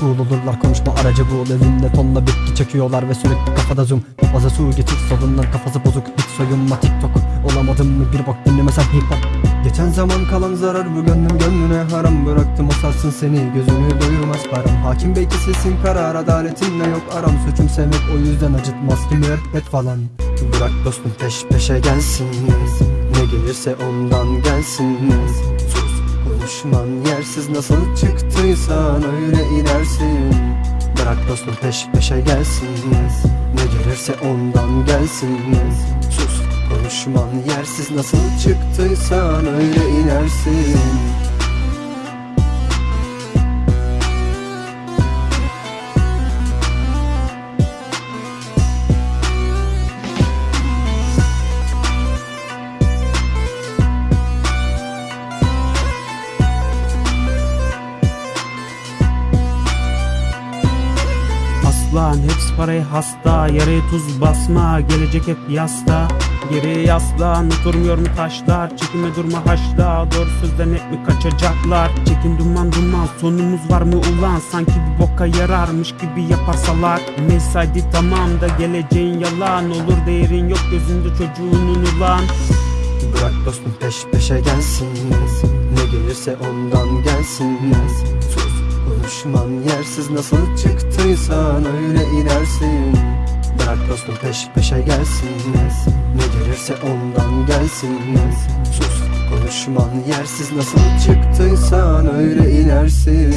cool olurlar konuşma aracı bul Elinde tonla bitki çekiyorlar ve sürekli kafada zoom. Fazla su getir solundan kafası bozuk. Hiç soyunma tiktok Olamadım mı? Bir bak dinlemesen hip hop. Geçen zaman kalan zarar bu gönlüm gönlüne haram. Bıraktım o sarsın seni gözünü doyurmaz param. Hakim bey kesilsin karar adaletinle yok aram. Suçum sevmek o yüzden acıtmaz ki müebbet falan. Bırak dostum peş peşe gelsin. Ne gelirse ondan gelsin Konuşman yersiz nasıl çıktıysan öyle inersin. Bırak dostum peş peşe gelsin Ne gelirse ondan gelsin Sus konuşman yersiz nasıl çıktıysan öyle inersin Aslan hepsi paraya hasta Yaraya tuz basma gelecek hep yasta. Geriye yaslan oturmuyor mu taşlar? Çekinme durma haşla Doğru sözden hep mi kaçacaklar? Çekin duman duman sonumuz var mı ulan? Sanki bir boka yararmış gibi yapar salak Neyse hadi tamam da geleceğin yalan. Olur değerin yok gözünde çocuğunun ulan. Bırak dostum peş peşe gelsin. Ne gelirse ondan gelsin Konuşman yersiz nasıl çıktıysan öyle inersin. Bırak dostum peş peşe gelsin Ne gelirse ondan gelsin Sus konuşman yersiz nasıl çıktıysan öyle inersin